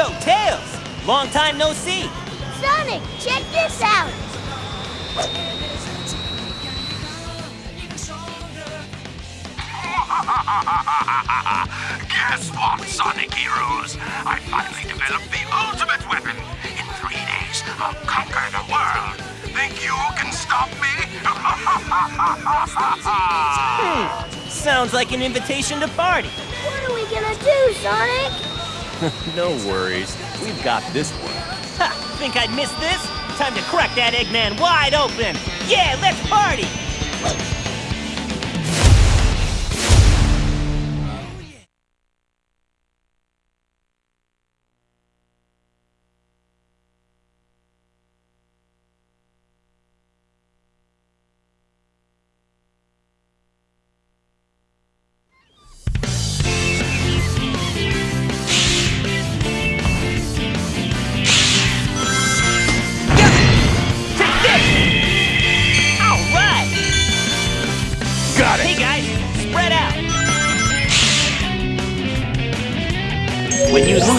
Yo, Tails! Long time no see! Sonic, check this out! Guess what, Sonic Heroes? I finally developed the ultimate weapon. In three days, I'll conquer the world. Think you can stop me? hmm. Sounds like an invitation to party. What are we gonna do, Sonic? no worries. We've got this one. Ha! Think I'd miss this? Time to crack that Eggman wide open! Yeah, let's party!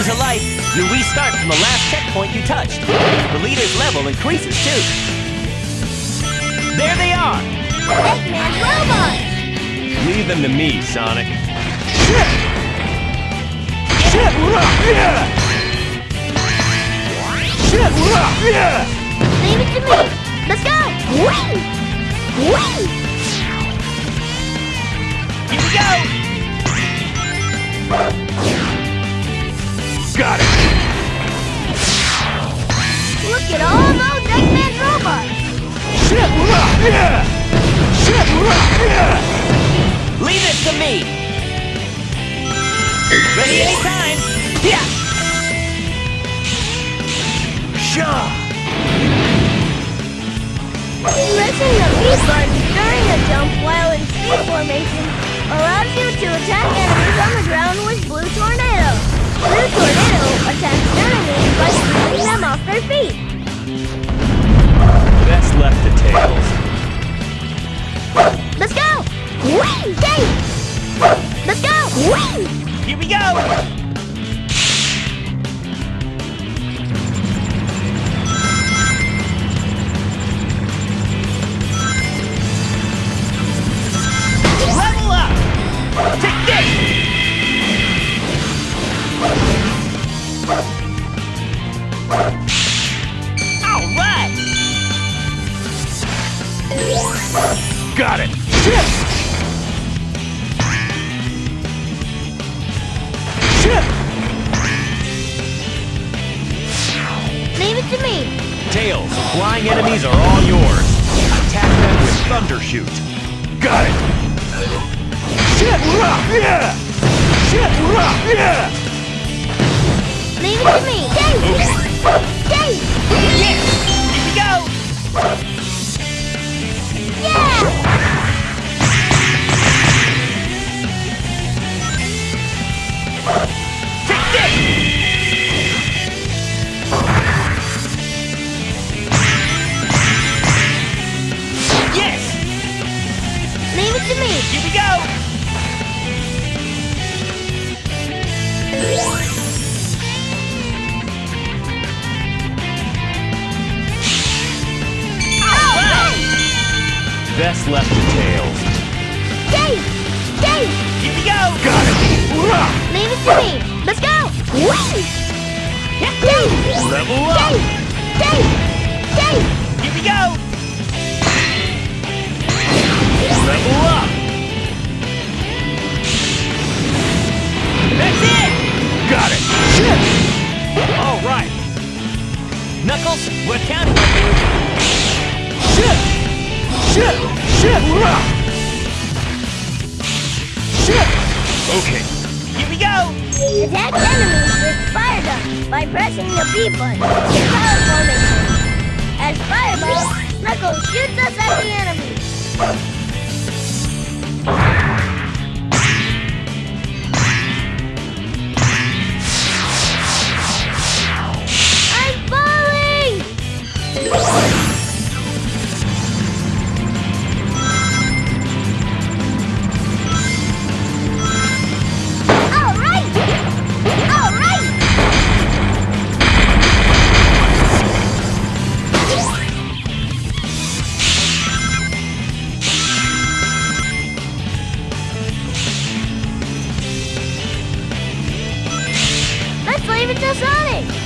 Lose a life, you restart from the last checkpoint you touched. The leader's level increases too. There they are! Eggman robots! Leave them to me, Sonic. Leave it to me! Let's go! Whee! Whee! Got it! Look at all those Eggman robots! Shit! Yeah! Shit! Yeah! Leave it to me! Ready anytime! Yeah! Shaw! Pressing the B button during a jump while in speed formation allows you to attack enemies on the ground with Blue Tornado. Blue Tornado attacks enemies by sweeping them off their feet. Best left to Tails. Let's go! Whee! Let's go! Whee! Here we go! Shoot. Got it! Shit! Yeah! Shit! Yeah! Leave it to me! Dave! Dave! Yes! Best left to Tails. Dave! Dave! Here we go! Got it! Leave it to me! Let's go! Whee! Dave! Level up! Dave! Dave! Dave! Here we go! Level up! That's it! Got it! All right. Knuckles, we're counting on you. Shit! Shit! Shit! Shit! Okay. Here we go! Attack enemies with Fire Dunk by pressing the B button in power formation. Just running!